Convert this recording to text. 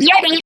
Yeti